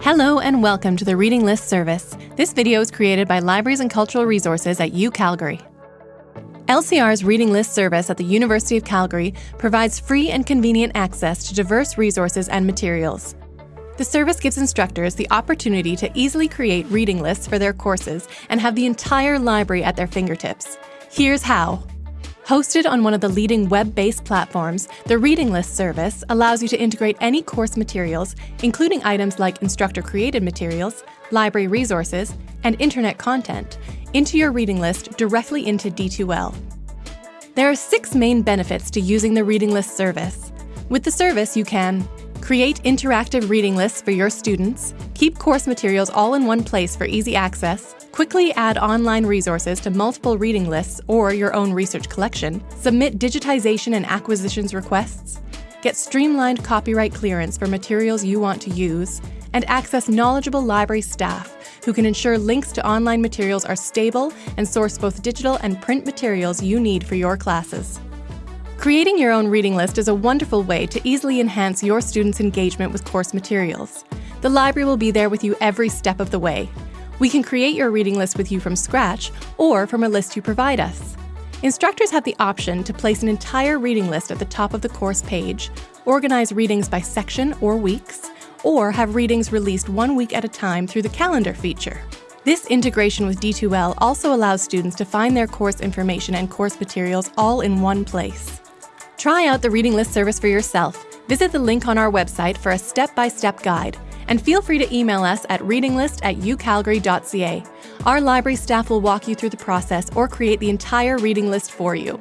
Hello and welcome to the Reading List service. This video is created by Libraries and Cultural Resources at UCalgary. LCR's Reading List service at the University of Calgary provides free and convenient access to diverse resources and materials. The service gives instructors the opportunity to easily create reading lists for their courses and have the entire library at their fingertips. Here's how. Hosted on one of the leading web-based platforms, the Reading List service allows you to integrate any course materials, including items like instructor-created materials, library resources, and internet content, into your reading list directly into D2L. There are six main benefits to using the Reading List service. With the service, you can create interactive reading lists for your students, keep course materials all in one place for easy access, Quickly add online resources to multiple reading lists or your own research collection, submit digitization and acquisitions requests, get streamlined copyright clearance for materials you want to use, and access knowledgeable library staff who can ensure links to online materials are stable and source both digital and print materials you need for your classes. Creating your own reading list is a wonderful way to easily enhance your students' engagement with course materials. The library will be there with you every step of the way, we can create your reading list with you from scratch or from a list you provide us. Instructors have the option to place an entire reading list at the top of the course page, organize readings by section or weeks, or have readings released one week at a time through the calendar feature. This integration with D2L also allows students to find their course information and course materials all in one place. Try out the Reading List service for yourself. Visit the link on our website for a step-by-step -step guide and feel free to email us at readinglist at ucalgary.ca. Our library staff will walk you through the process or create the entire reading list for you.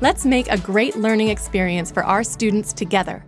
Let's make a great learning experience for our students together.